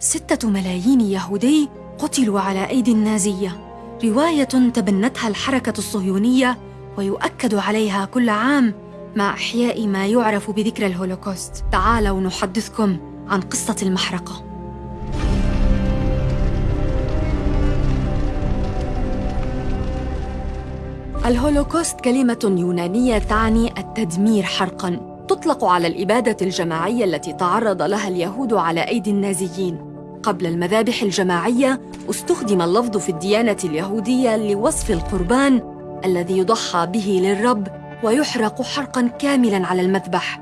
ستة ملايين يهودي قتلوا على أيدي النازية. رواية تبنتها الحركة الصهيونية ويؤكد عليها كل عام مع إحياء ما يعرف بذكرى الهولوكوست. تعالوا نحدثكم عن قصة المحرقة. الهولوكوست كلمة يونانية تعني التدمير حرقاً. تطلق على الإبادة الجماعية التي تعرض لها اليهود على أيدي النازيين. قبل المذابح الجماعية استخدم اللفظ في الديانة اليهودية لوصف القربان الذي يضحى به للرب ويحرق حرقاً كاملاً على المذبح.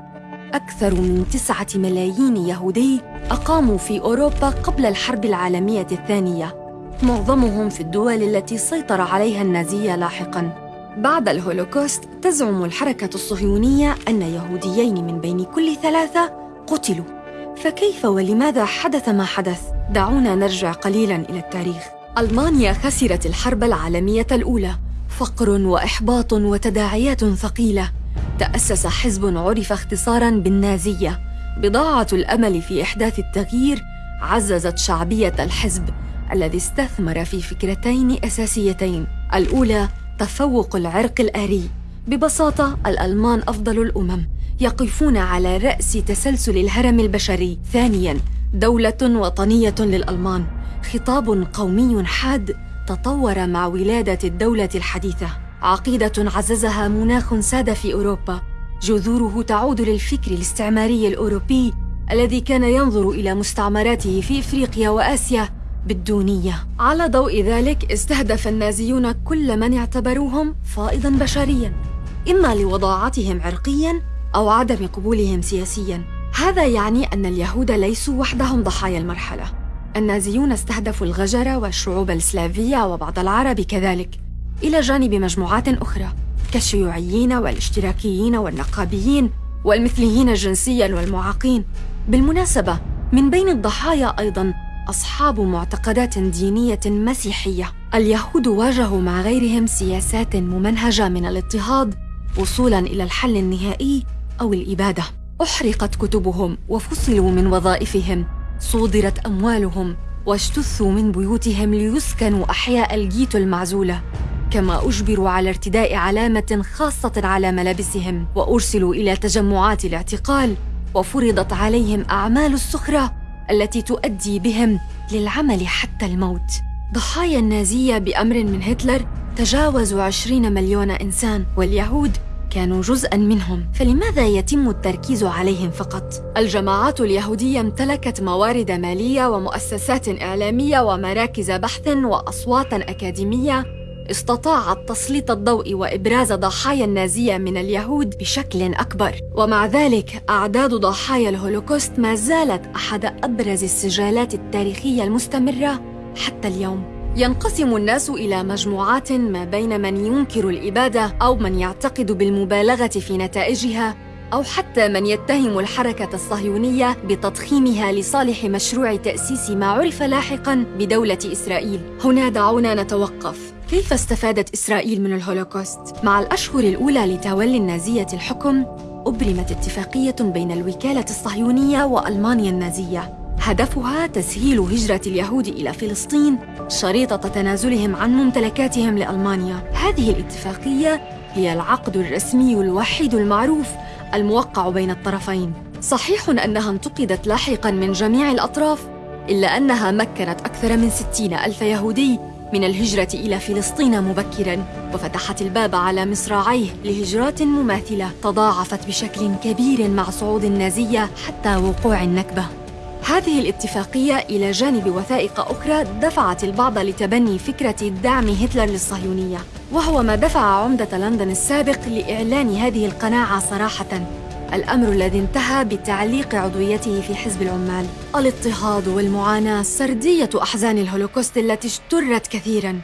أكثر من تسعة ملايين يهودي أقاموا في أوروبا قبل الحرب العالمية الثانية. معظمهم في الدول التي سيطر عليها النازية لاحقاً. بعد الهولوكوست تزعم الحركة الصهيونية أن يهوديين من بين كل ثلاثة قتلوا. فكيف ولماذا حدث ما حدث؟ دعونا نرجع قليلاً إلى التاريخ. ألمانيا خسرت الحرب العالمية الأولى. فقر وإحباط وتداعيات ثقيلة. تأسس حزب عرف اختصاراً بالنازية. بضاعة الأمل في إحداث التغيير عززت شعبية الحزب الذي استثمر في فكرتين أساسيتين. الأولى تفوق العرق الآري. ببساطة الألمان أفضل الأمم. يقفون على رأس تسلسل الهرم البشري. ثانياً دولة وطنية للألمان. خطاب قومي حاد تطور مع ولادة الدولة الحديثة. عقيدة عززها مناخ ساد في أوروبا. جذوره تعود للفكر الاستعماري الأوروبي الذي كان ينظر إلى مستعمراته في إفريقيا وآسيا بالدونية. على ضوء ذلك استهدف النازيون كل من اعتبروهم فائضا بشريا. إما لوضاعتهم عرقيا أو عدم قبولهم سياسيا. هذا يعني أن اليهود ليسوا وحدهم ضحايا المرحلة. النازيون استهدفوا الغجر والشعوب السلافية وبعض العرب كذلك. إلى جانب مجموعات أخرى كالشيوعيين والاشتراكيين والنقابيين والمثليين جنسيا والمعاقين. بالمناسبة من بين الضحايا أيضا أصحاب معتقدات دينية مسيحية. اليهود واجهوا مع غيرهم سياسات ممنهجة من الاضطهاد وصولاً إلى الحل النهائي أو الإبادة. أحرقت كتبهم وفصلوا من وظائفهم. صودرت أموالهم واجتثوا من بيوتهم ليسكنوا أحياء الجيتو المعزولة. كما أجبروا على ارتداء علامة خاصة على ملابسهم. وأرسلوا إلى تجمعات الاعتقال. وفرضت عليهم أعمال السخرة التي تؤدي بهم للعمل حتى الموت. ضحايا النازية بأمر من هتلر تجاوزوا عشرين مليون إنسان. واليهود كانوا جزءا منهم. فلماذا يتم التركيز عليهم فقط؟ الجماعات اليهودية امتلكت موارد مالية ومؤسسات إعلامية ومراكز بحث وأصوات أكاديمية. استطاعت تسليط الضوء وإبراز ضحايا النازية من اليهود بشكل أكبر. ومع ذلك أعداد ضحايا الهولوكوست ما زالت أحد أبرز السجالات التاريخية المستمرة حتى اليوم. ينقسم الناس إلى مجموعات ما بين من ينكر الإبادة أو من يعتقد بالمبالغة في نتائجها أو حتى من يتهم الحركة الصهيونية بتضخيمها لصالح مشروع تأسيس ما عرف لاحقا بدولة إسرائيل. هنا دعونا نتوقف. كيف استفادت إسرائيل من الهولوكوست؟ مع الأشهر الأولى لتولي النازية الحكم أبرمت اتفاقية بين الوكالة الصهيونية وألمانيا النازية. هدفها تسهيل هجرة اليهود إلى فلسطين شريطة تنازلهم عن ممتلكاتهم لألمانيا. هذه الاتفاقية هي العقد الرسمي الوحيد المعروف الموقع بين الطرفين. صحيح أنها انتقدت لاحقاً من جميع الأطراف إلا أنها مكنت أكثر من ستين ألف يهودي من الهجرة إلى فلسطين مبكراً وفتحت الباب على مصراعيه لهجرات مماثلة تضاعفت بشكل كبير مع صعود النازية حتى وقوع النكبة. هذه الاتفاقية إلى جانب وثائق أخرى دفعت البعض لتبني فكرة دعم هتلر للصهيونية وهو ما دفع عمدة لندن السابق لإعلان هذه القناعة صراحةً الأمر الذي انتهى بتعليق عضويته في حزب العمال الاضطهاد والمعاناة سردية أحزان الهولوكوست التي اشترت كثيراً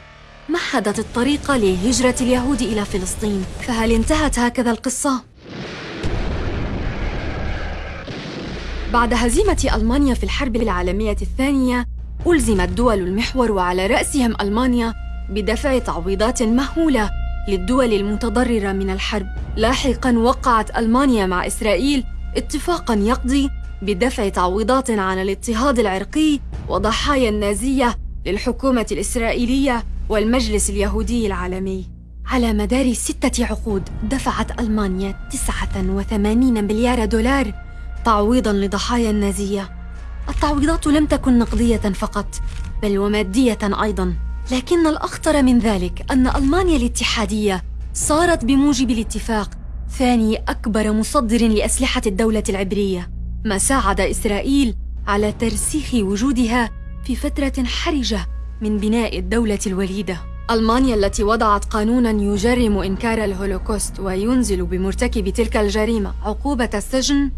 مهدت الطريق لهجرة اليهود إلى فلسطين فهل انتهت هكذا القصة؟ بعد هزيمة ألمانيا في الحرب العالمية الثانية ألزمت دول المحور وعلى رأسهم ألمانيا بدفع تعويضات مهولة للدول المتضررة من الحرب. لاحقاً وقعت ألمانيا مع إسرائيل اتفاقاً يقضي بدفع تعويضات عن الاضطهاد العرقي وضحايا النازية للحكومة الإسرائيلية والمجلس اليهودي العالمي. على مدار ستة عقود دفعت ألمانيا 89 مليار دولار تعويضاً لضحايا النازية. التعويضات لم تكن نقدية فقط بل ومادية أيضاً. لكن الأخطر من ذلك أن ألمانيا الاتحادية صارت بموجب الاتفاق ثاني أكبر مصدر لأسلحة الدولة العبرية. ما ساعد إسرائيل على ترسيخ وجودها في فترة حرجة من بناء الدولة الوليدة. ألمانيا التي وضعت قانونا يجرم إنكار الهولوكوست وينزل بمرتكب تلك الجريمة عقوبة السجن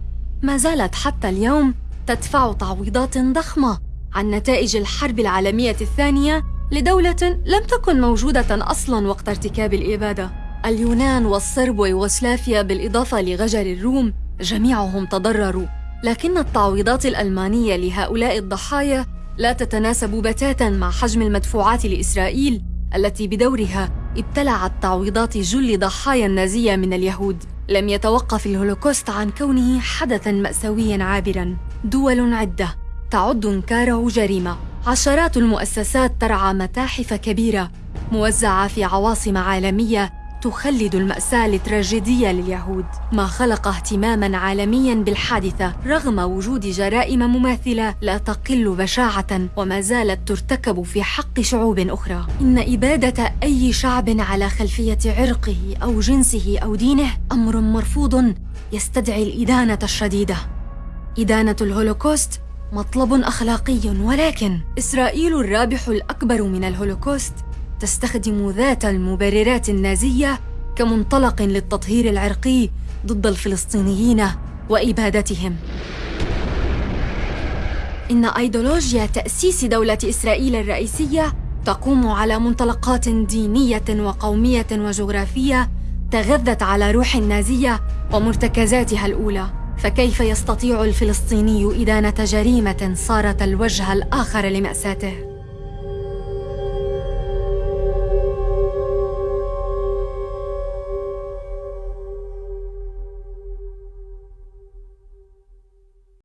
ما زالت حتى اليوم تدفع تعويضات ضخمة عن نتائج الحرب العالمية الثانية لدولة لم تكن موجودة أصلاً وقت ارتكاب الإبادة. اليونان والصرب ويوغوسلافيا بالإضافة لغجر الروم جميعهم تضرروا. لكن التعويضات الألمانية لهؤلاء الضحايا لا تتناسب بتاتا مع حجم المدفوعات لإسرائيل التي بدورها ابتلعت تعويضات جل ضحايا النازية من اليهود. لم يتوقف الهولوكوست عن كونه حدثا مأساويا عابرا. دول عدة. تعد انكاره جريمة. عشرات المؤسسات ترعى متاحف كبيرة. موزعة في عواصم عالمية تخلد المأساة التراجيدية لليهود ما خلق اهتماما عالميا بالحادثة. رغم وجود جرائم مماثلة لا تقل بشاعة وما زالت ترتكب في حق شعوب أخرى. إن إبادة أي شعب على خلفية عرقه أو جنسه أو دينه أمر مرفوض يستدعي الإدانة الشديدة. إدانة الهولوكوست مطلب أخلاقي ولكن إسرائيل الرابح الأكبر من الهولوكوست تستخدم ذات المبررات النازية كمنطلق للتطهير العرقي ضد الفلسطينيين وإبادتهم إن أيديولوجيا تأسيس دولة إسرائيل الرئيسية تقوم على منطلقات دينية وقومية وجغرافية تغذت على روح النازية ومرتكزاتها الأولى فكيف يستطيع الفلسطيني إدانة جريمة صارت الوجه الآخر لمأساته؟